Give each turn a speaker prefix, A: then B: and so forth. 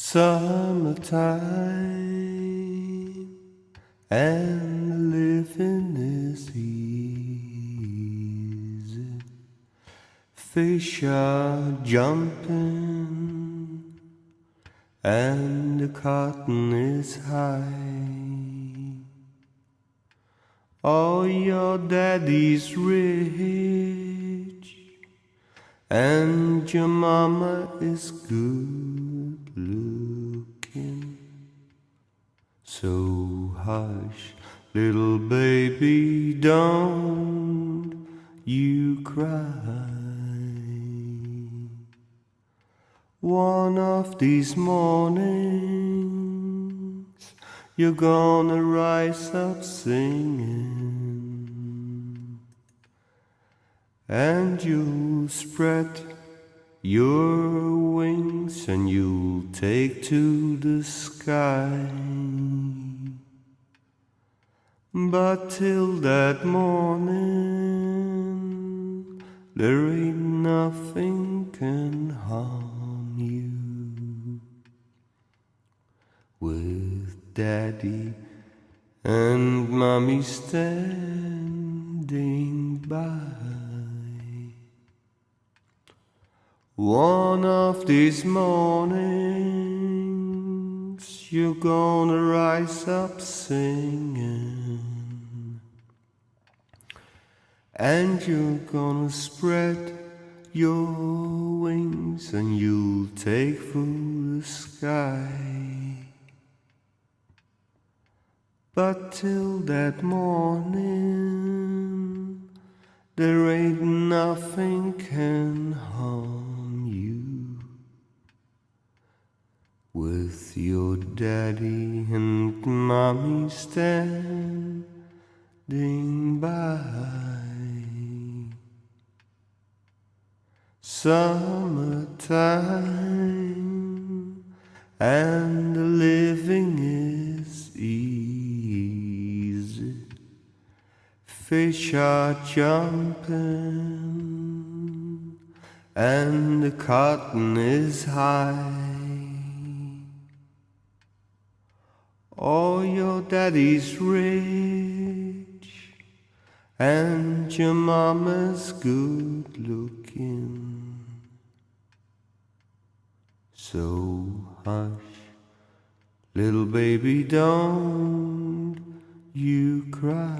A: Summertime and living is easy. Fish are jumping and the cotton is high. Oh, your daddy's rich and your mama is good looking. So hush, little baby, don't you cry. One of these mornings, you're gonna rise up singing, and you'll spread your wings and you'll take to the sky. But till that morning, there ain't nothing can harm you. With daddy and mommy standing by. One of these mornings, you're gonna rise up singing, and you're gonna spread your wings, and you'll take through the sky. But till that morning, there ain't nothing can harm With your daddy and mommy standing by. Summertime and the living is easy. Fish are jumping and the cotton is high. Oh, your daddy's rich and your mama's good looking. So hush, little baby, don't you cry.